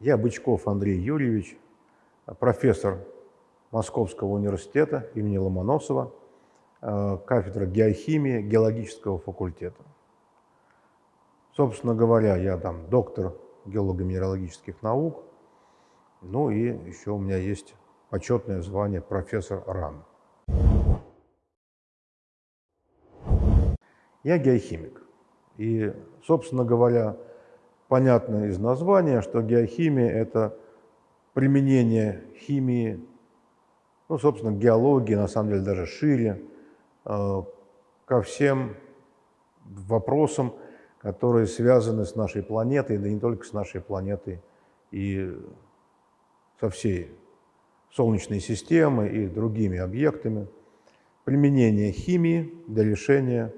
Я Бычков Андрей Юрьевич, профессор Московского университета имени Ломоносова, э, кафедра геохимии геологического факультета. Собственно говоря, я там доктор геолого-минералогических наук, ну и еще у меня есть почетное звание профессор РАН. Я геохимик. И, собственно говоря, понятно из названия, что геохимия – это применение химии, ну, собственно, геологии, на самом деле, даже шире, э, ко всем вопросам, которые связаны с нашей планетой, да не только с нашей планетой, и со всей Солнечной системой и другими объектами. Применение химии для решения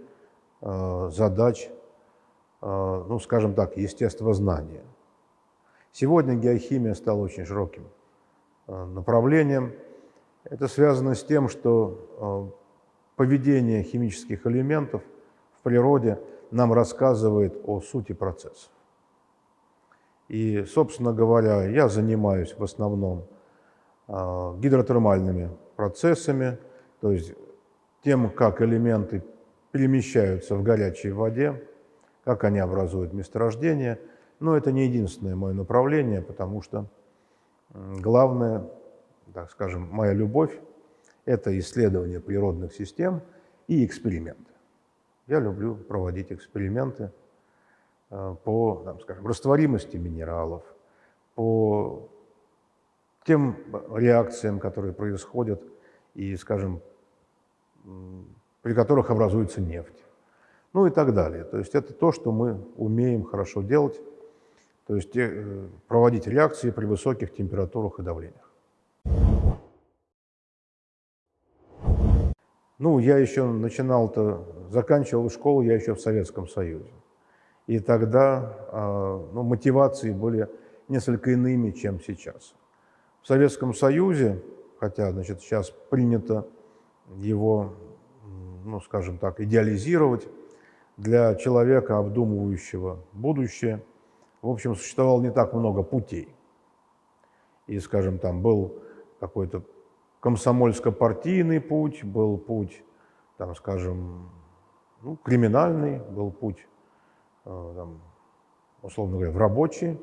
задач Э, ну, скажем так, естествознания. Сегодня геохимия стала очень широким э, направлением. Это связано с тем, что э, поведение химических элементов в природе нам рассказывает о сути процессов. И, собственно говоря, я занимаюсь в основном гидротермальными процессами, то есть тем, как элементы перемещаются в горячей воде, как они образуют месторождение. Но это не единственное мое направление, потому что главное, так скажем, моя любовь – это исследование природных систем и эксперименты. Я люблю проводить эксперименты э, по, там, скажем, растворимости минералов, по тем реакциям, которые происходят и, скажем, при которых образуется нефть ну и так далее. То есть это то, что мы умеем хорошо делать, то есть э, проводить реакции при высоких температурах и давлениях. Ну, я еще начинал-то, заканчивал школу я еще в Советском Союзе. И тогда а, ну, мотивации были несколько иными, чем сейчас. В Советском Союзе, хотя значит, сейчас принято его, ну, скажем так, идеализировать, для человека, обдумывающего будущее, в общем, существовало не так много путей. И, скажем, там был какой-то комсомольско-партийный путь, был путь, там, скажем, ну, криминальный, был путь, э, там, условно говоря, в рабочий.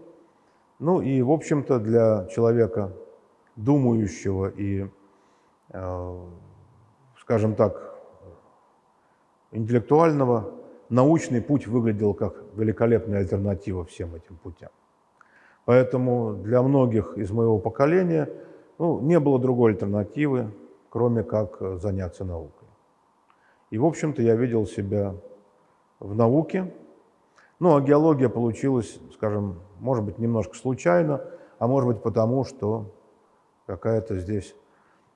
Ну и, в общем-то, для человека, думающего и, э, скажем так, интеллектуального, научный путь выглядел как великолепная альтернатива всем этим путям. Поэтому для многих из моего поколения ну, не было другой альтернативы, кроме как заняться наукой. И, в общем-то, я видел себя в науке. Ну, а геология получилась, скажем, может быть, немножко случайно, а может быть, потому что какая-то здесь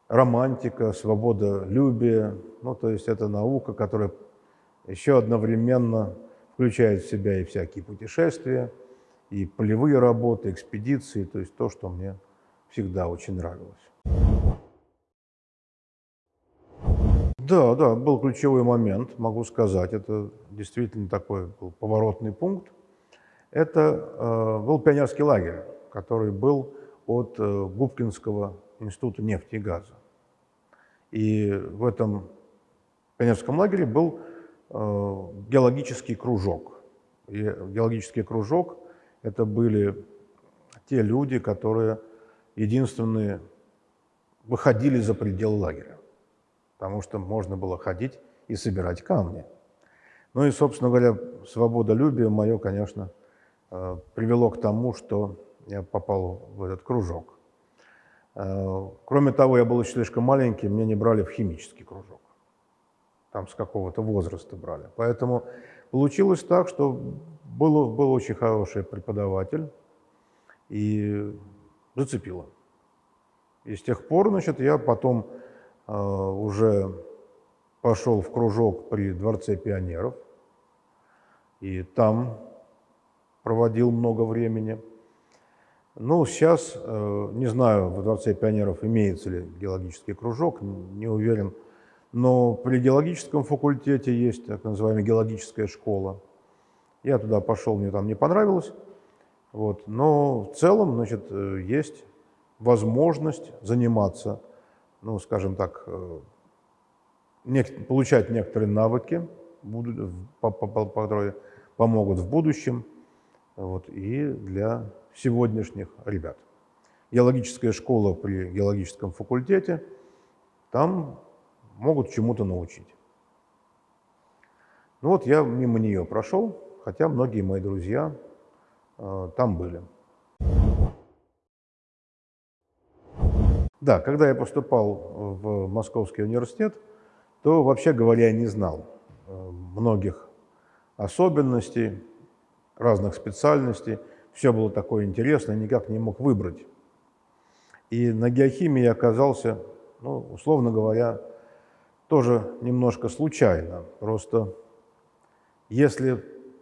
романтика, свобода любия. Ну, то есть это наука, которая еще одновременно включает в себя и всякие путешествия, и полевые работы, экспедиции, то есть то, что мне всегда очень нравилось. Да, да, был ключевой момент, могу сказать, это действительно такой был поворотный пункт. Это э, был пионерский лагерь, который был от э, Губкинского института нефти и газа. И в этом пионерском лагере был геологический кружок. И геологический кружок – это были те люди, которые единственные выходили за пределы лагеря, потому что можно было ходить и собирать камни. Ну и, собственно говоря, свободолюбие мое, конечно, э, привело к тому, что я попал в этот кружок. Э, кроме того, я был еще слишком маленький, меня не брали в химический кружок там с какого-то возраста брали. Поэтому получилось так, что был, был очень хороший преподаватель и зацепило. И с тех пор, значит, я потом э, уже пошел в кружок при Дворце пионеров, и там проводил много времени. Ну, сейчас, э, не знаю, в Дворце пионеров имеется ли геологический кружок, не уверен, Но при геологическом факультете есть так называемая геологическая школа. Я туда пошел, мне там не понравилось. Вот. Но в целом, значит, э, есть возможность заниматься, ну, скажем так, э, получать некоторые навыки, которые помогут в будущем вот, и для сегодняшних ребят. Геологическая школа при геологическом факультете, там могут чему-то научить. Ну вот я мимо нее прошел, хотя многие мои друзья э, там были. Да, когда я поступал в Московский университет, то, вообще говоря, я не знал э, многих особенностей, разных специальностей. Все было такое интересное, никак не мог выбрать. И на геохимии я оказался, ну, условно говоря, тоже немножко случайно. Просто если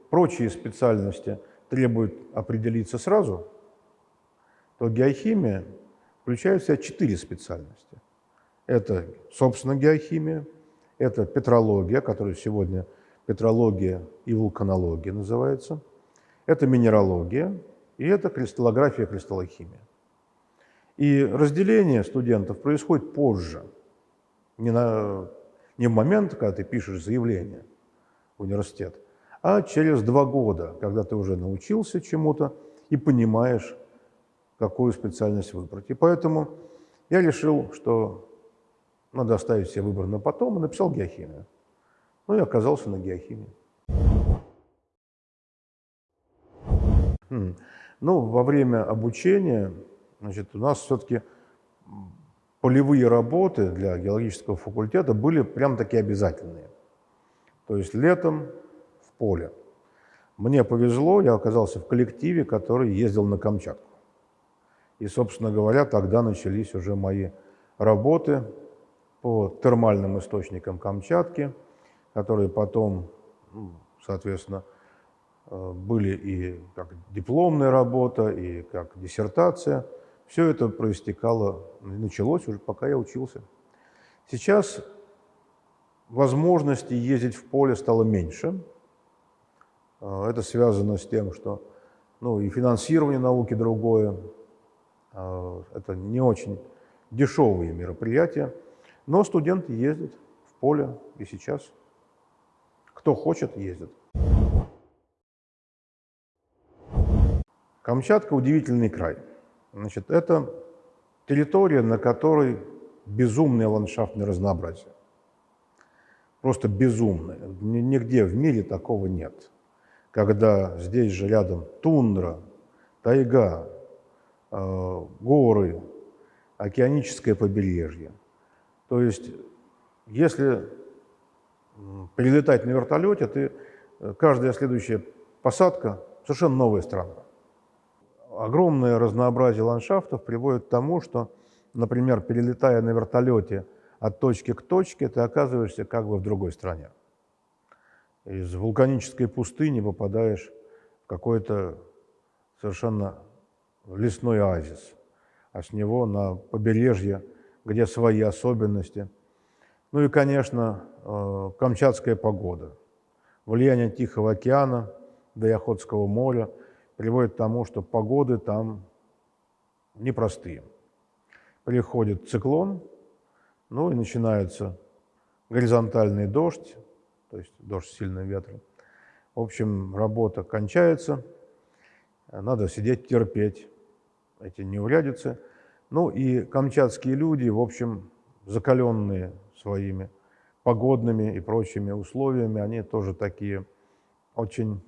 прочие специальности требуют определиться сразу, то геохимия включает в себя четыре специальности. Это, собственно, геохимия, это петрология, которая сегодня петрология и вулканология называется, это минералогия и это кристаллография кристаллохимия. И разделение студентов происходит позже, не, на, не в момент, когда ты пишешь заявление в университет, а через два года, когда ты уже научился чему-то и понимаешь, какую специальность выбрать. И поэтому я решил, что надо оставить себе выбор на потом, и написал геохимию. Ну и оказался на геохимии. Хм. Ну, во время обучения значит, у нас все-таки полевые работы для геологического факультета были прям таки обязательные. То есть летом в поле. Мне повезло, я оказался в коллективе, который ездил на Камчатку. И, собственно говоря, тогда начались уже мои работы по термальным источникам Камчатки, которые потом, ну, соответственно, э, были и как дипломная работа, и как диссертация – все это проистекало, началось уже, пока я учился. Сейчас возможности ездить в поле стало меньше. А, это связано с тем, что ну, и финансирование науки другое. А, это не очень дешевые мероприятия. Но студенты ездят в поле и сейчас. Кто хочет, ездит. Камчатка – удивительный край. Значит, это территория, на которой безумное ландшафтное разнообразие. Просто безумное. Нигде в мире такого нет. Когда здесь же рядом тундра, тайга, э, горы, океаническое побережье. То есть, если прилетать на вертолете, ты, э, каждая следующая посадка совершенно новая страна огромное разнообразие ландшафтов приводит к тому, что, например, перелетая на вертолете от точки к точке, ты оказываешься как бы в другой стране. Из вулканической пустыни попадаешь в какой-то совершенно лесной оазис, а с него на побережье, где свои особенности. Ну и, конечно, э, камчатская погода, влияние Тихого океана до Яхотского моря – приводит к тому, что погоды там непростые. Приходит циклон, ну и начинается горизонтальный дождь, то есть дождь с сильным ветром. В общем, работа кончается, надо сидеть терпеть эти неурядицы. Ну и камчатские люди, в общем, закаленные своими погодными и прочими условиями, они тоже такие очень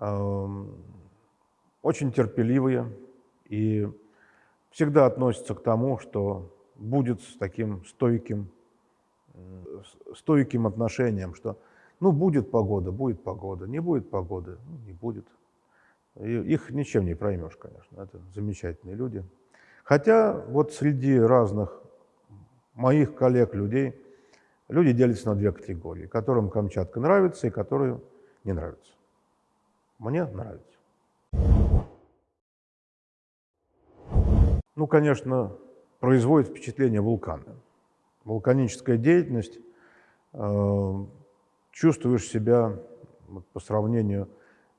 очень терпеливые и всегда относятся к тому, что будет с таким стойким, стойким отношением, что ну будет погода, будет погода, не будет погоды, ну, не будет. И их ничем не проймешь, конечно, это замечательные люди. Хотя вот среди разных моих коллег-людей люди делятся на две категории, которым Камчатка нравится и которые не нравятся. Мне нравится. Ну, конечно, производит впечатление вулканы. вулканическая деятельность, э, чувствуешь себя вот, по сравнению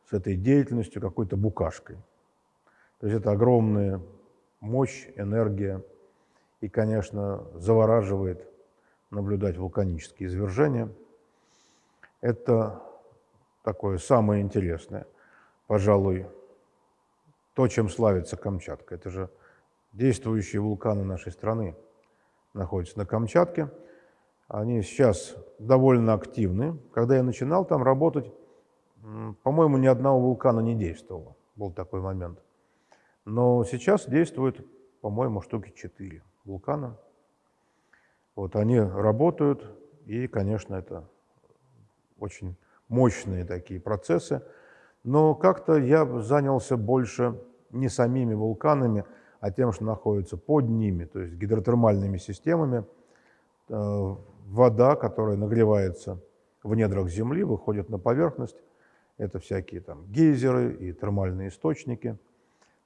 с этой деятельностью какой-то букашкой. То есть это огромная мощь, энергия, и, конечно, завораживает наблюдать вулканические извержения. Это такое самое интересное, пожалуй, то, чем славится Камчатка. Это же действующие вулканы нашей страны находятся на Камчатке. Они сейчас довольно активны. Когда я начинал там работать, по-моему, ни одного вулкана не действовало. Был такой момент. Но сейчас действует, по-моему, штуки четыре вулкана. Вот они работают, и, конечно, это очень мощные такие процессы. Но как-то я занялся больше не самими вулканами, а тем, что находится под ними, то есть гидротермальными системами. Э, вода, которая нагревается в недрах Земли, выходит на поверхность. Это всякие там гейзеры и термальные источники.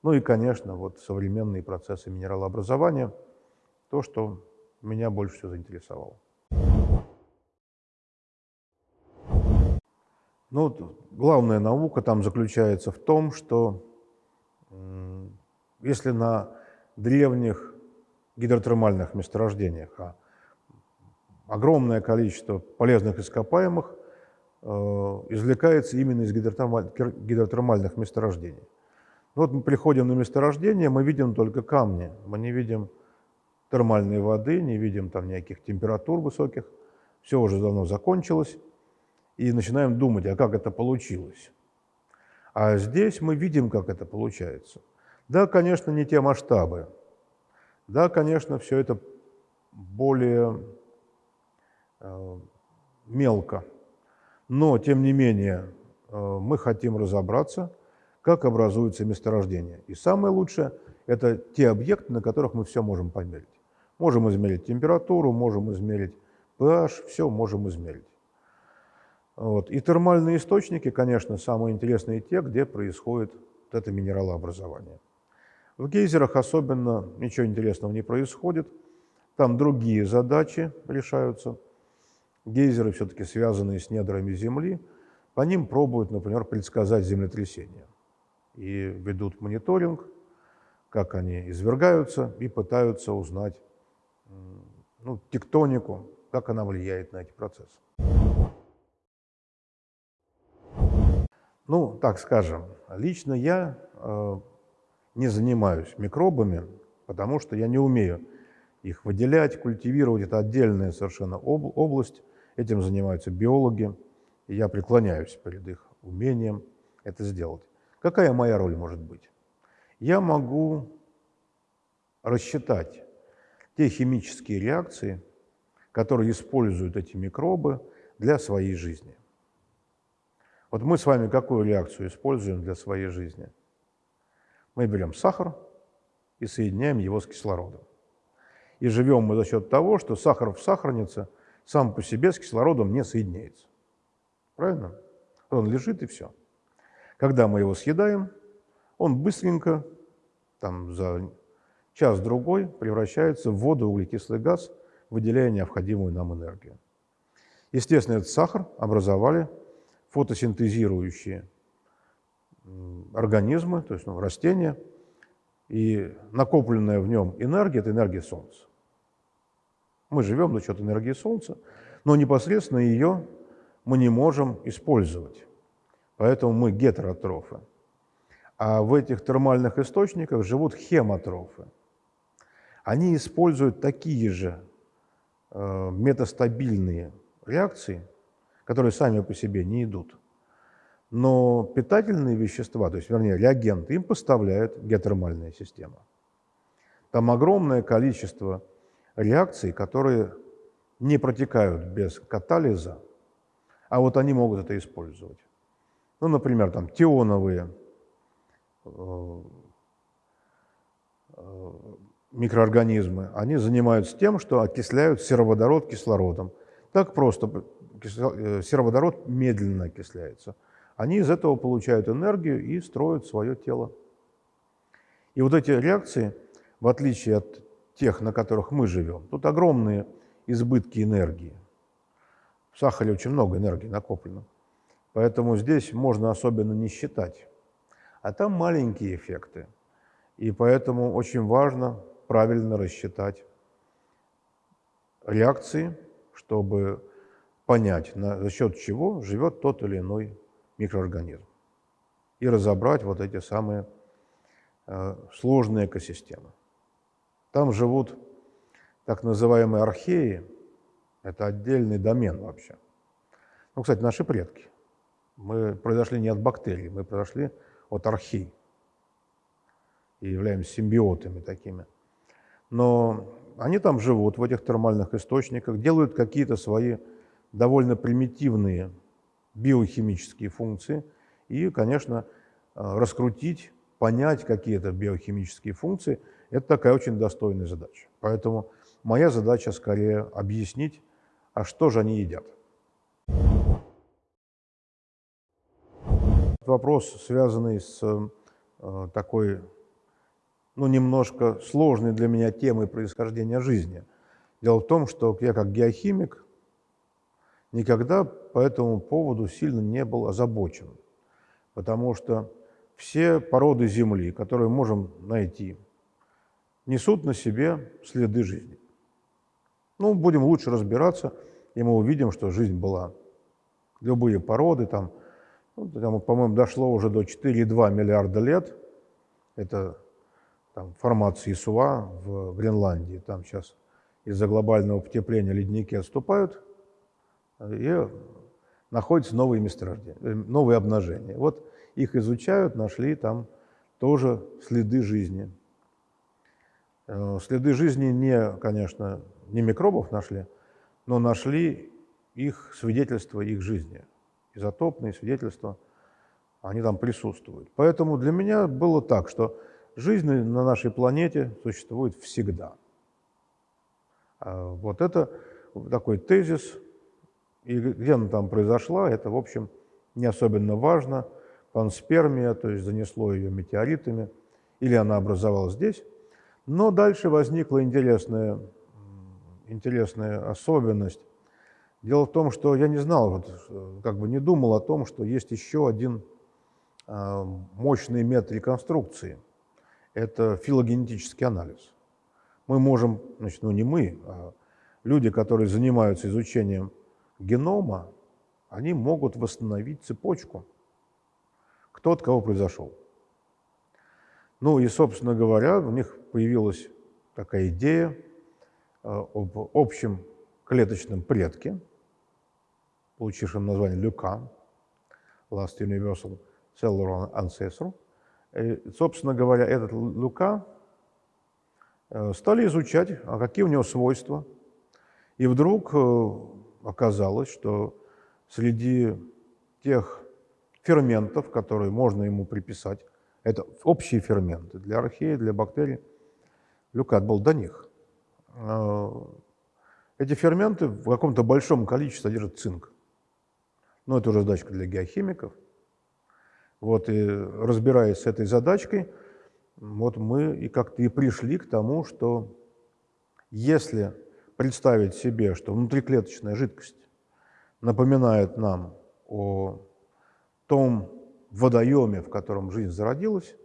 Ну и, конечно, вот современные процессы минералообразования, то, что меня больше всего заинтересовало. Ну, главная наука там заключается в том, что если на древних гидротермальных месторождениях, а огромное количество полезных ископаемых э, извлекается именно из гидротермальных месторождений. Вот мы приходим на месторождение, мы видим только камни, мы не видим термальной воды, не видим там никаких температур высоких, все уже давно закончилось, и начинаем думать, а как это получилось. А здесь мы видим, как это получается. Да, конечно, не те масштабы. Да, конечно, все это более э, мелко. Но, тем не менее, э, мы хотим разобраться, как образуется месторождение. И самое лучшее – это те объекты, на которых мы все можем померить. Можем измерить температуру, можем измерить pH, все можем измерить. Вот. И термальные источники, конечно, самые интересные те, где происходит вот это минералообразование. В гейзерах особенно ничего интересного не происходит. Там другие задачи решаются. Гейзеры все-таки связанные с недрами Земли. По ним пробуют, например, предсказать землетрясения. И ведут мониторинг, как они извергаются, и пытаются узнать ну, тектонику, как она влияет на эти процессы. Ну, так скажем, лично я э, не занимаюсь микробами, потому что я не умею их выделять, культивировать. Это отдельная совершенно об, область. Этим занимаются биологи. И я преклоняюсь перед их умением это сделать. Какая моя роль может быть? Я могу рассчитать те химические реакции, которые используют эти микробы для своей жизни. Вот мы с вами какую реакцию используем для своей жизни? Мы берем сахар и соединяем его с кислородом. И живем мы за счет того, что сахар в сахарнице сам по себе с кислородом не соединяется. Правильно? Он лежит и все. Когда мы его съедаем, он быстренько, там за час-другой превращается в воду, углекислый газ, выделяя необходимую нам энергию. Естественно, этот сахар образовали фотосинтезирующие организмы, то есть ну, растения, и накопленная в нем энергия – это энергия Солнца. Мы живем за счет энергии Солнца, но непосредственно ее мы не можем использовать. Поэтому мы гетеротрофы. А в этих термальных источниках живут хемотрофы – они используют такие же э, метастабильные реакции, которые сами по себе не идут. Но питательные вещества, то есть, вернее, реагенты, им поставляет геотермальная система. Там огромное количество реакций, которые не протекают без катализа, а вот они могут это использовать. Ну, например, там тионовые э, э, микроорганизмы, они занимаются тем, что окисляют сероводород кислородом. Так просто сероводород медленно окисляется. Они из этого получают энергию и строят свое тело. И вот эти реакции, в отличие от тех, на которых мы живем, тут огромные избытки энергии. В сахаре очень много энергии накоплено. Поэтому здесь можно особенно не считать. А там маленькие эффекты. И поэтому очень важно правильно рассчитать реакции, чтобы понять, на, за счет чего живет тот или иной микроорганизм. И разобрать вот эти самые э, сложные экосистемы. Там живут так называемые археи, это отдельный домен вообще. Ну, кстати, наши предки. Мы произошли не от бактерий, мы произошли от архей и являемся симбиотами такими. Но они там живут, в этих термальных источниках, делают какие-то свои довольно примитивные биохимические функции и, конечно, э, раскрутить, понять какие-то биохимические функции – это такая очень достойная задача. Поэтому моя задача скорее объяснить, а что же они едят. Вопрос, связанный с э, такой, ну, немножко сложной для меня темой происхождения жизни. Дело в том, что я как геохимик никогда по этому поводу сильно не был озабочен, потому что все породы Земли, которые можем найти, несут на себе следы жизни. Ну, будем лучше разбираться, и мы увидим, что жизнь была. Любые породы, там, ну, там по-моему, дошло уже до 4,2 миллиарда лет. Это там, формации Суа в Гренландии. Там сейчас из-за глобального потепления ледники отступают, и находятся новые месторождения, э, новые обнажения. Вот их изучают, нашли там тоже следы жизни. Э, следы жизни не, конечно, не микробов нашли, но нашли их свидетельства их жизни. Изотопные свидетельства, они там присутствуют. Поэтому для меня было так, что жизнь на нашей планете существует всегда. А вот это такой тезис, и где она там произошла, это, в общем, не особенно важно. Панспермия, то есть занесло ее метеоритами, или она образовалась здесь. Но дальше возникла интересная, интересная особенность. Дело в том, что я не знал, вот, как бы не думал о том, что есть еще один э, мощный метод реконструкции. Это филогенетический анализ. Мы можем, значит, ну не мы, а люди, которые занимаются изучением генома, они могут восстановить цепочку, кто от кого произошел. Ну и, собственно говоря, у них появилась такая идея э, об общем клеточном предке, получившем название Люка, Last Universal Cellular Ancestor. И, собственно говоря, этот Люка э, стали изучать, а какие у него свойства. И вдруг э, оказалось, что среди тех ферментов, которые можно ему приписать, это общие ферменты для археи, для бактерий, люкат был до них. А, эти ферменты в каком-то большом количестве содержат цинк. Но это уже задачка для геохимиков. Вот и разбираясь с этой задачкой, вот мы и как-то и пришли к тому, что если представить себе, что внутриклеточная жидкость напоминает нам о том водоеме, в котором жизнь зародилась,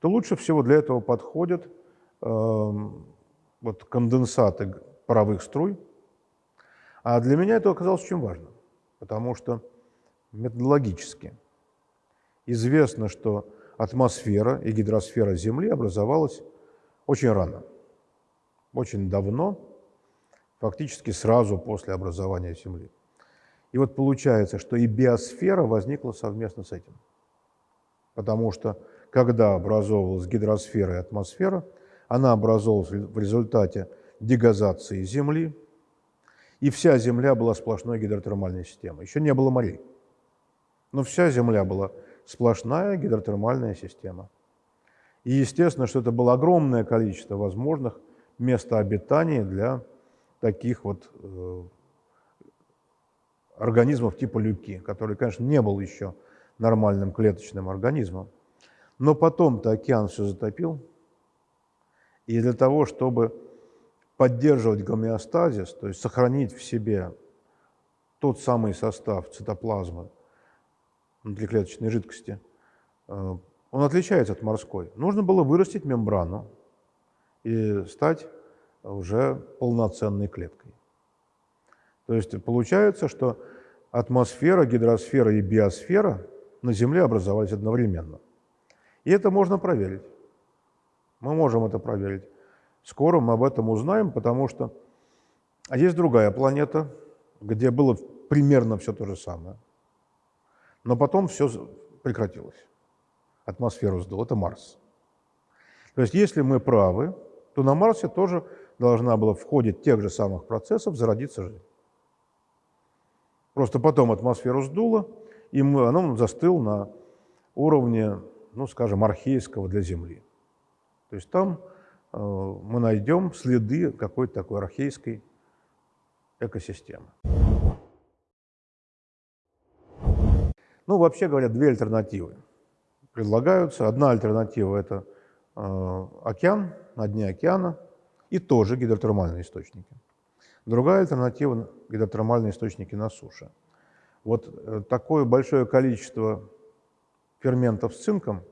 то лучше всего для этого подходят э, вот конденсаты паровых струй. А для меня это оказалось очень важно, потому что методологически известно, что атмосфера и гидросфера Земли образовалась очень рано, очень давно, фактически сразу после образования Земли. И вот получается, что и биосфера возникла совместно с этим. Потому что когда образовывалась гидросфера и атмосфера, она образовалась в результате дегазации Земли, и вся Земля была сплошной гидротермальной системой. Еще не было морей. Но вся Земля была сплошная гидротермальная система. И естественно, что это было огромное количество возможных мест обитания для таких вот э, организмов типа люки, который, конечно, не был еще нормальным клеточным организмом. Но потом-то океан все затопил, и для того, чтобы поддерживать гомеостазис, то есть сохранить в себе тот самый состав цитоплазмы внутриклеточной жидкости, э, он отличается от морской. Нужно было вырастить мембрану и стать уже полноценной клеткой. То есть получается, что атмосфера, гидросфера и биосфера на Земле образовались одновременно. И это можно проверить. Мы можем это проверить. Скоро мы об этом узнаем, потому что а есть другая планета, где было примерно все то же самое. Но потом все прекратилось. Атмосферу сдул. Это Марс. То есть если мы правы, то на Марсе тоже должна была в ходе тех же самых процессов зародиться жизнь. Просто потом атмосферу сдуло, и оно застыл на уровне, ну, скажем, архейского для Земли. То есть там э, мы найдем следы какой-то такой архейской экосистемы. Ну, вообще говоря, две альтернативы предлагаются. Одна альтернатива – это э, океан, на дне океана, и тоже гидротермальные источники. Другая альтернатива – гидротермальные источники на суше. Вот э, такое большое количество ферментов с цинком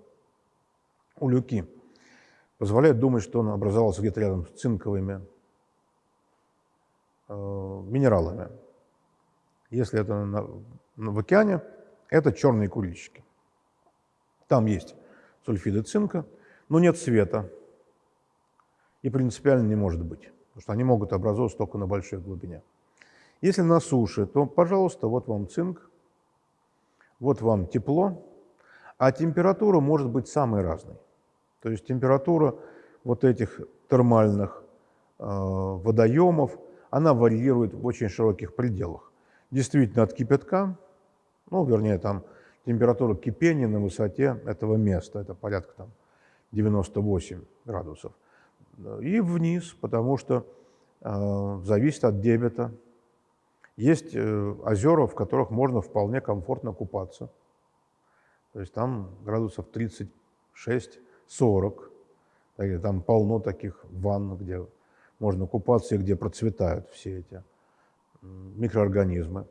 у люки позволяет думать, что он образовался где-то рядом с цинковыми э, минералами. Если это на, на, в океане, это черные куличики. Там есть сульфиды цинка, но нет света. И принципиально не может быть, потому что они могут образовываться только на большой глубине. Если на суше, то, пожалуйста, вот вам цинк, вот вам тепло, а температура может быть самой разной. То есть температура вот этих термальных э, водоемов, она варьирует в очень широких пределах. Действительно, от кипятка ну, вернее, там температура кипения на высоте этого места, это порядка там 98 градусов. И вниз, потому что э, зависит от дебета. Есть э, озера, в которых можно вполне комфортно купаться. То есть там градусов 36-40. Там полно таких ванн, где можно купаться и где процветают все эти микроорганизмы.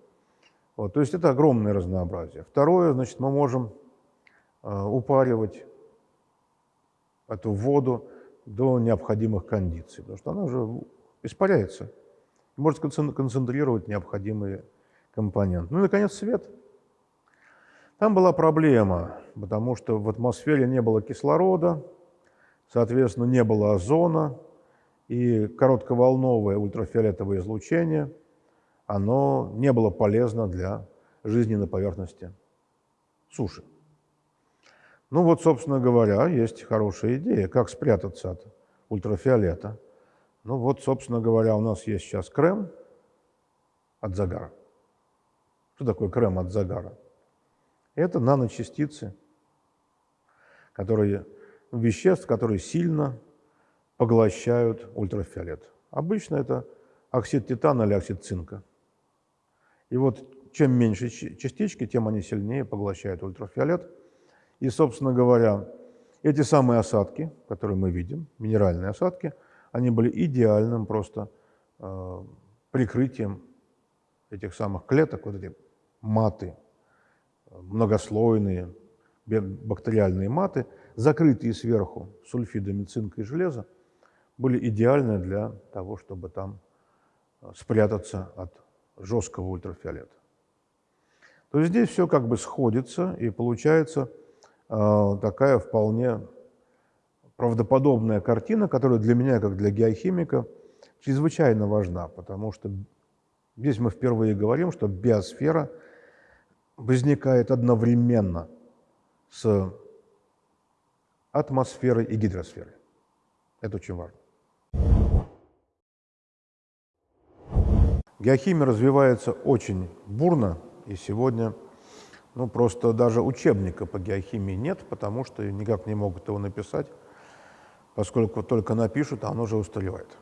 Вот, то есть это огромное разнообразие. Второе, значит, мы можем э, упаривать эту воду до необходимых кондиций, потому что она уже испаряется, может концентрировать необходимые компоненты. Ну и, наконец, свет. Там была проблема, потому что в атмосфере не было кислорода, соответственно, не было озона, и коротковолновое ультрафиолетовое излучение – оно не было полезно для жизни на поверхности суши. Ну вот, собственно говоря, есть хорошая идея, как спрятаться от ультрафиолета. Ну вот, собственно говоря, у нас есть сейчас крем от загара. Что такое крем от загара? Это наночастицы, которые, веществ, которые сильно поглощают ультрафиолет. Обычно это оксид титана или оксид цинка. И вот чем меньше частички, тем они сильнее поглощают ультрафиолет. И, собственно говоря, эти самые осадки, которые мы видим, минеральные осадки, они были идеальным просто э, прикрытием этих самых клеток, вот эти маты, многослойные бактериальные маты, закрытые сверху сульфидами цинка и железа, были идеальны для того, чтобы там э, спрятаться от жесткого ультрафиолета. То есть здесь все как бы сходится, и получается такая вполне правдоподобная картина, которая для меня, как для геохимика, чрезвычайно важна, потому что здесь мы впервые говорим, что биосфера возникает одновременно с атмосферой и гидросферой. Это очень важно. Геохимия развивается очень бурно, и сегодня ну, просто даже учебника по геохимии нет, потому что никак не могут его написать, поскольку только напишут, а оно уже устаревает.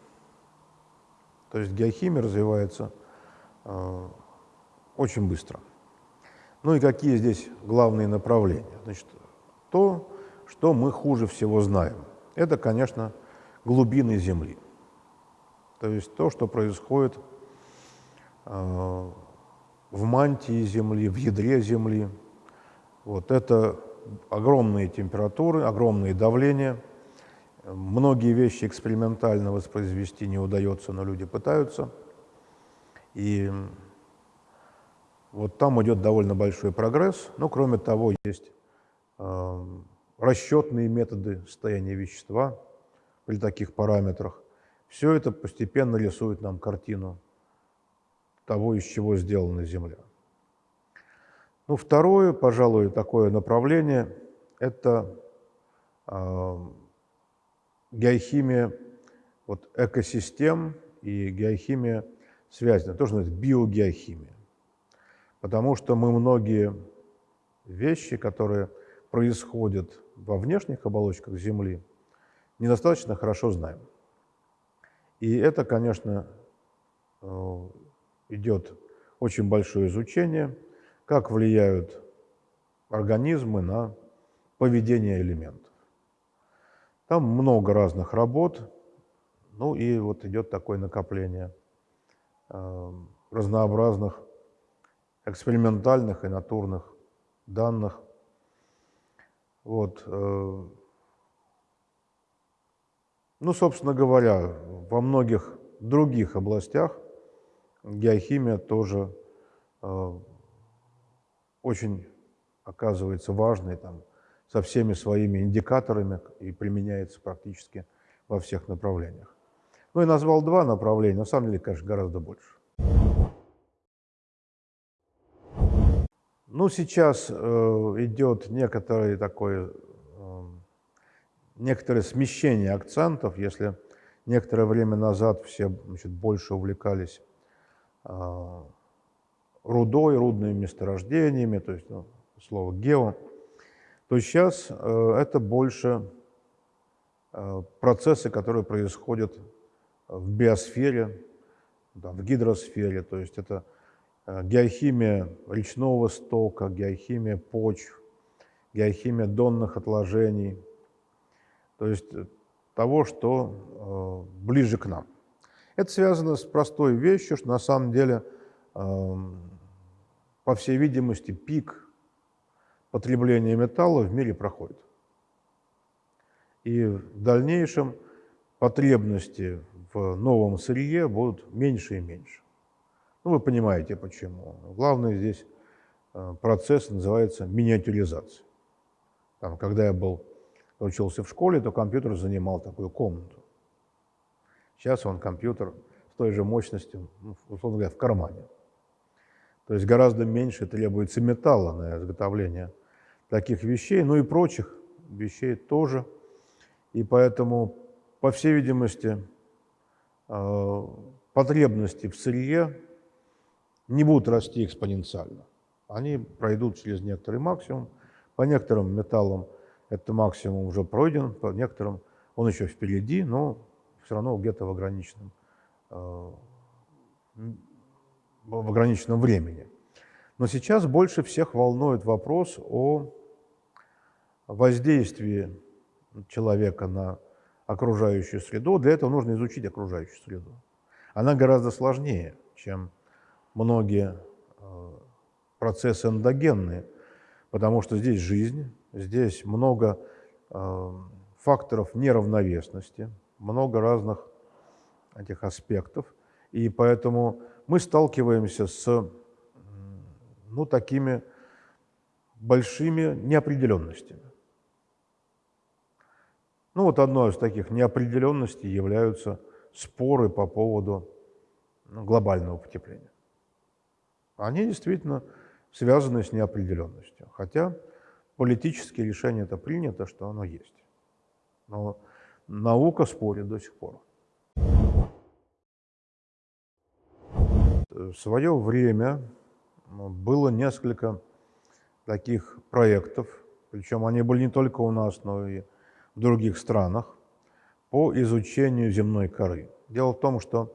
То есть геохимия развивается э, очень быстро. Ну и какие здесь главные направления? Значит, то, что мы хуже всего знаем, это, конечно, глубины Земли. То есть то, что происходит э, в мантии Земли, в ядре Земли. Вот это огромные температуры, огромные давления. Многие вещи экспериментально воспроизвести не удается, но люди пытаются. И вот там идет довольно большой прогресс. Но кроме того, есть э, расчетные методы состояния вещества при таких параметрах. Все это постепенно рисует нам картину того, из чего сделана Земля. Ну, второе, пожалуй, такое направление – это э, геохимия вот, экосистем и геохимия связана, тоже называется биогеохимия. Потому что мы многие вещи, которые происходят во внешних оболочках Земли, недостаточно хорошо знаем. И это, конечно, э, идет очень большое изучение, как влияют организмы на поведение элементов. Там много разных работ, ну и вот идет такое накопление э, разнообразных экспериментальных и натурных данных. Вот. Э, ну, собственно говоря, во многих других областях геохимия тоже э, очень оказывается важной там, со всеми своими индикаторами и применяется практически во всех направлениях. Ну и назвал два направления, на самом деле, конечно, гораздо больше. Ну, сейчас э, идет некоторое такое, э, некоторое смещение акцентов, если некоторое время назад все значит, больше увлекались рудой, рудными месторождениями, то есть ну, слово гео, то сейчас э, это больше э, процессы, которые происходят в биосфере, в гидросфере, то есть это э, геохимия речного стока, геохимия почв, геохимия донных отложений, то есть того, что ближе к нам. Это связано с простой вещью, что на самом деле Эм, по всей видимости, пик потребления металла в мире проходит. И в дальнейшем потребности в новом сырье будут меньше и меньше. Ну, вы понимаете, почему. Главный здесь э, процесс называется миниатюризация. Там, когда я был, учился в школе, то компьютер занимал такую комнату. Сейчас он компьютер с той же мощностью, ну, условно говоря, в кармане. То есть гораздо меньше требуется металла на изготовление таких вещей, ну и прочих вещей тоже. И поэтому, по всей видимости, э, потребности в сырье не будут расти экспоненциально. Они пройдут через некоторый максимум. По некоторым металлам этот максимум уже пройден, по некоторым он еще впереди, но все равно где-то в ограниченном э, в ограниченном времени. Но сейчас больше всех волнует вопрос о воздействии человека на окружающую среду. Для этого нужно изучить окружающую среду. Она гораздо сложнее, чем многие э, процессы эндогенные, потому что здесь жизнь, здесь много э, факторов неравновесности, много разных этих аспектов, и поэтому мы сталкиваемся с ну, такими большими неопределенностями. Ну вот одной из таких неопределенностей являются споры по поводу ну, глобального потепления. Они действительно связаны с неопределенностью, хотя политические решения это принято, что оно есть. Но наука спорит до сих пор. В свое время было несколько таких проектов, причем они были не только у нас, но и в других странах, по изучению земной коры. Дело в том, что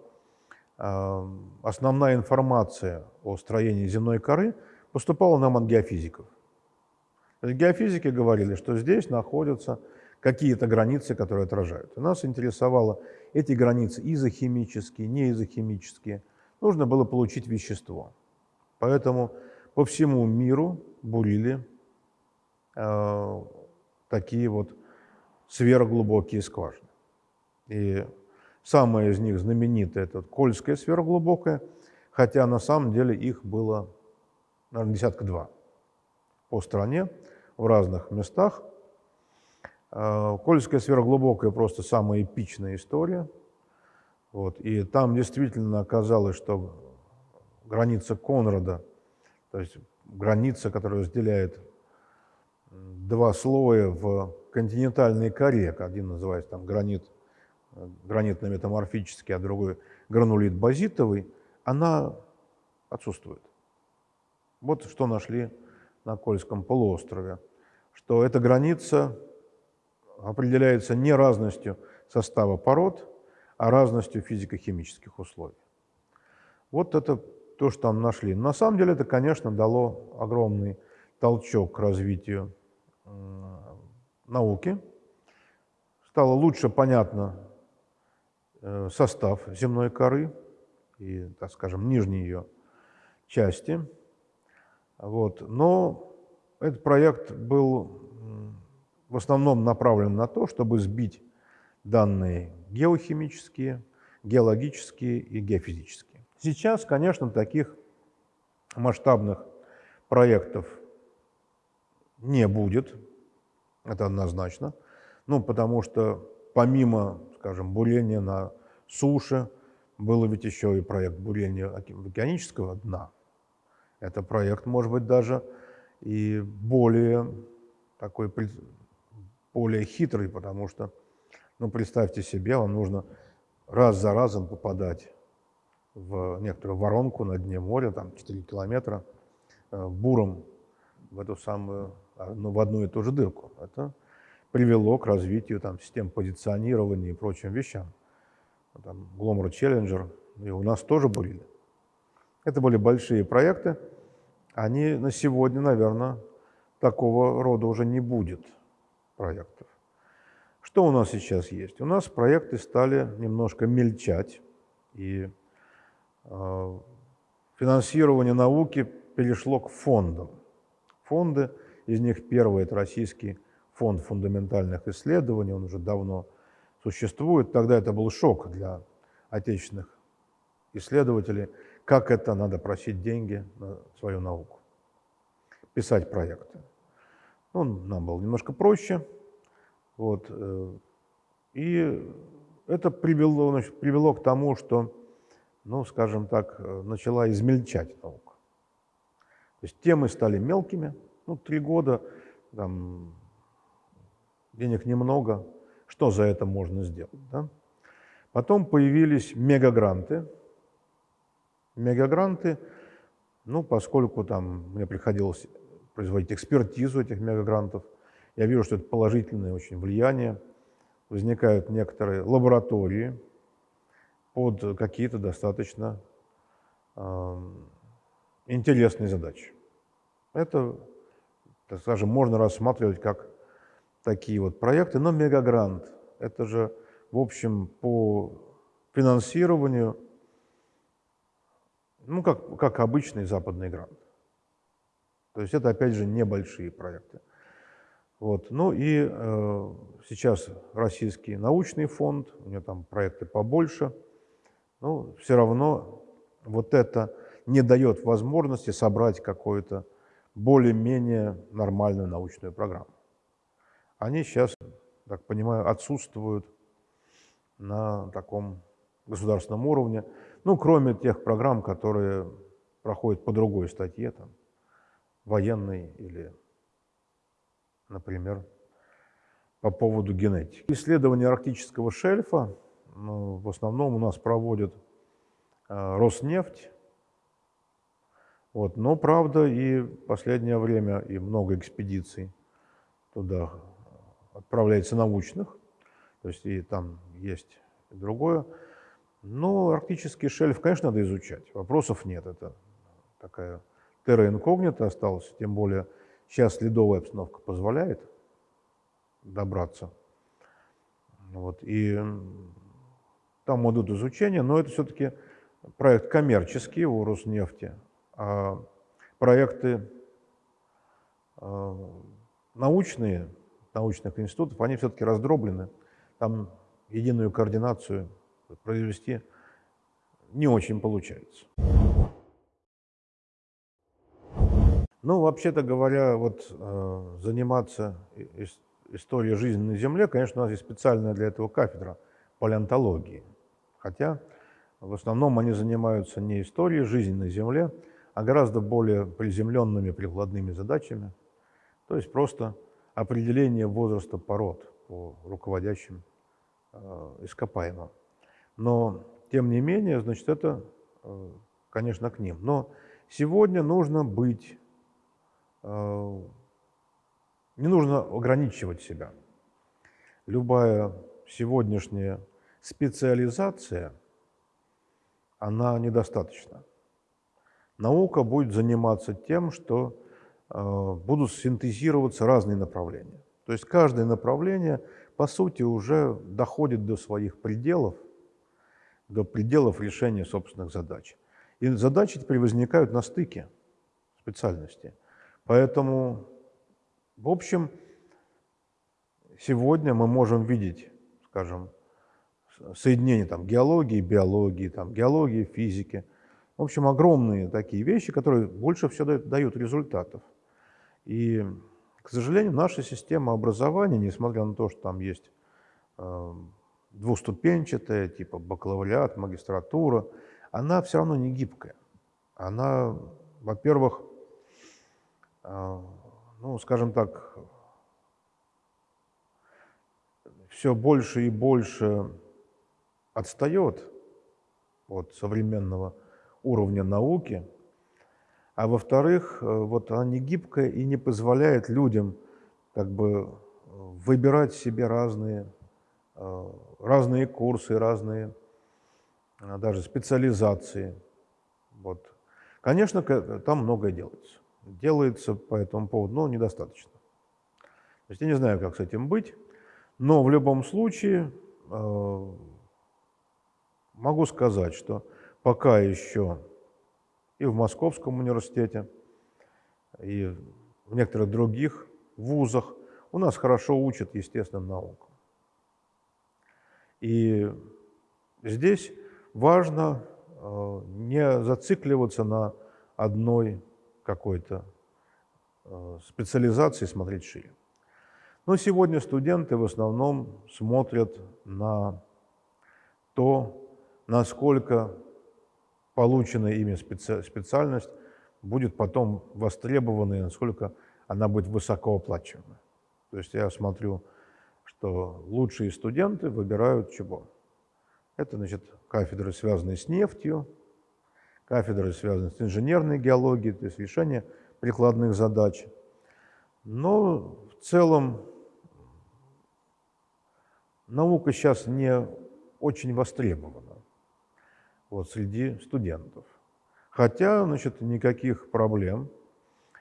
э, основная информация о строении земной коры поступала нам от геофизиков. Геофизики говорили, что здесь находятся какие-то границы, которые отражают. Нас интересовало эти границы изохимические, неизохимические. Нужно было получить вещество. Поэтому по всему миру бурили э, такие вот сверхглубокие скважины. И самая из них знаменитая – это Кольская сверхглубокая, хотя на самом деле их было, наверное, десятка два по стране, в разных местах. Э, Кольская сверхглубокая – просто самая эпичная история. Вот. И там действительно оказалось, что граница Конрада, то есть граница, которая разделяет два слоя в континентальной коре, один называется там гранит, гранитно-метаморфический, а другой гранулит базитовый, она отсутствует. Вот что нашли на Кольском полуострове, что эта граница определяется не разностью состава пород, а разностью физико-химических условий. Вот это то, что там нашли. На самом деле это, конечно, дало огромный толчок к развитию науки. Стало лучше понятно э, состав земной коры и, так скажем, нижней ее части. Вот. Но этот проект был в основном направлен на то, чтобы сбить данные геохимические, геологические и геофизические. Сейчас, конечно, таких масштабных проектов не будет, это однозначно, ну, потому что помимо, скажем, бурения на суше, было ведь еще и проект бурения океанического дна. Это проект, может быть, даже и более такой, более хитрый, потому что, ну, представьте себе, вам нужно раз за разом попадать в некоторую воронку на дне моря, там 4 километра, э, буром в эту самую, а, ну, в одну и ту же дырку. Это привело к развитию там, систем позиционирования и прочим вещам. Там, Glomar Challenger, и у нас тоже были. Это были большие проекты. Они на сегодня, наверное, такого рода уже не будет проектов. Что у нас сейчас есть? У нас проекты стали немножко мельчать, и э, финансирование науки перешло к фондам. Фонды, из них первый – это Российский фонд фундаментальных исследований, он уже давно существует. Тогда это был шок для отечественных исследователей, как это надо просить деньги на свою науку, писать проекты. Ну, нам было немножко проще. Вот. Э, и это привело, значит, привело к тому, что, ну, скажем так, э, начала измельчать наука. То есть темы стали мелкими. Ну, три года, там, денег немного. Что за это можно сделать? Да? Потом появились мегагранты. Мегагранты, ну, поскольку там мне приходилось производить экспертизу этих мегагрантов, я вижу, что это положительное очень влияние. Возникают некоторые лаборатории под какие-то достаточно э, интересные задачи. Это, так скажем, можно рассматривать как такие вот проекты, но мегагрант – это же, в общем, по финансированию, ну, как, как обычный западный грант. То есть это, опять же, небольшие проекты. Вот. Ну и э, сейчас Российский научный фонд, у него там проекты побольше, но все равно вот это не дает возможности собрать какую-то более-менее нормальную научную программу. Они сейчас, так понимаю, отсутствуют на таком государственном уровне, ну, кроме тех программ, которые проходят по другой статье, там, военной или например, по поводу генетики. Исследования арктического шельфа ну, в основном у нас проводит э, Роснефть. Вот. Но, правда, и последнее время и много экспедиций туда отправляется научных, то есть и там есть и другое. Но арктический шельф, конечно, надо изучать, вопросов нет. Это такая терра инкогнита осталась, тем более Сейчас ледовая обстановка позволяет добраться Вот, и там идут изучения, но это все-таки проект коммерческий у Роснефти, а проекты э, научные, научных институтов, они все-таки раздроблены. Там единую координацию произвести не очень получается. Ну, вообще-то говоря, вот э, заниматься историей жизни на Земле, конечно, у нас есть специальная для этого кафедра палеонтологии. Хотя в основном они занимаются не историей жизни на Земле, а гораздо более приземленными прикладными задачами. То есть просто определение возраста пород по руководящим э, ископаемым. Но, тем не менее, значит, это, э, конечно, к ним. Но сегодня нужно быть не нужно ограничивать себя. Любая сегодняшняя специализация, она недостаточна. Наука будет заниматься тем, что э, будут синтезироваться разные направления. То есть каждое направление, по сути, уже доходит до своих пределов, до пределов решения собственных задач. И задачи теперь возникают на стыке специальности – Поэтому, в общем, сегодня мы можем видеть, скажем, соединение там, геологии, биологии, там, геологии, физики. В общем, огромные такие вещи, которые больше всего дают, результатов. И, к сожалению, наша система образования, несмотря на то, что там есть э, двуступенчатая, типа бакалавриат, магистратура, она все равно не гибкая. Она, во-первых, ну, скажем так, все больше и больше отстает от современного уровня науки, а во-вторых, э, вот она не гибкая и не позволяет людям как бы выбирать себе разные, э, разные курсы, разные э, даже специализации. Вот. Конечно, там многое делается делается по этому поводу, но недостаточно. То есть я не знаю, как с этим быть, но в любом случае э, могу сказать, что пока еще и в Московском университете, и в некоторых других вузах у нас хорошо учат естественным наукам. И здесь важно э, не зацикливаться на одной какой-то э, специализации смотреть шире. Но сегодня студенты в основном смотрят на то, насколько полученная ими специальность будет потом востребована и насколько она будет высокооплачиваема. То есть я смотрю, что лучшие студенты выбирают чего? Это, значит, кафедры, связанные с нефтью, кафедры, связанные с инженерной геологией, то есть решение прикладных задач. Но в целом наука сейчас не очень востребована вот, среди студентов. Хотя, значит, никаких проблем.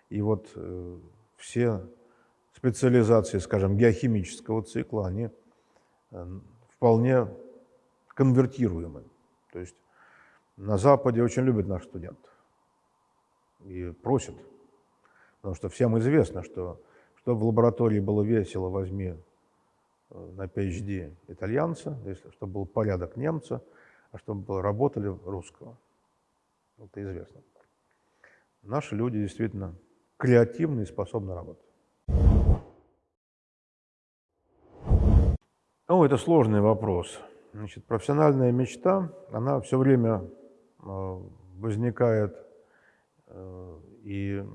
И вот э, все специализации, скажем, геохимического цикла, они э, вполне конвертируемы. То есть на Западе очень любят наших студентов и просят. Потому что всем известно, что чтобы в лаборатории было весело, возьми э, на PhD итальянца, если, чтобы был порядок немца, а чтобы работали русского. Это известно. Наши люди действительно креативны и способны работать. Ну, это сложный вопрос. Значит, профессиональная мечта, она все время возникает э, и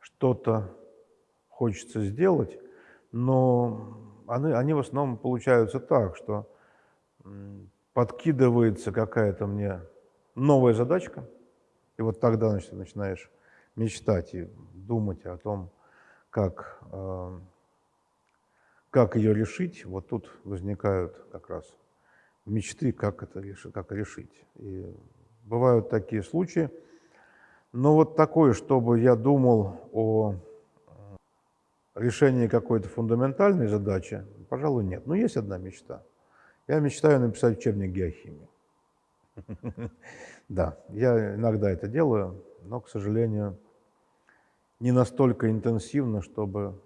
что-то хочется сделать, но они, они в основном получаются так, что подкидывается какая-то мне новая задачка, и вот тогда значит, начинаешь мечтать и думать о том, как, э, как ее решить. Вот тут возникают как раз мечты, как это как решить. И бывают такие случаи. Но вот такое, чтобы я думал о решении какой-то фундаментальной задачи, Пожалуй, нет. Но есть одна мечта. Я мечтаю написать учебник геохимии. Да, я иногда это делаю, но, к сожалению, не настолько интенсивно, чтобы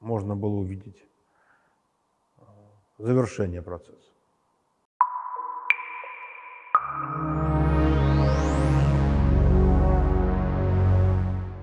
можно было увидеть э, завершение процесса. you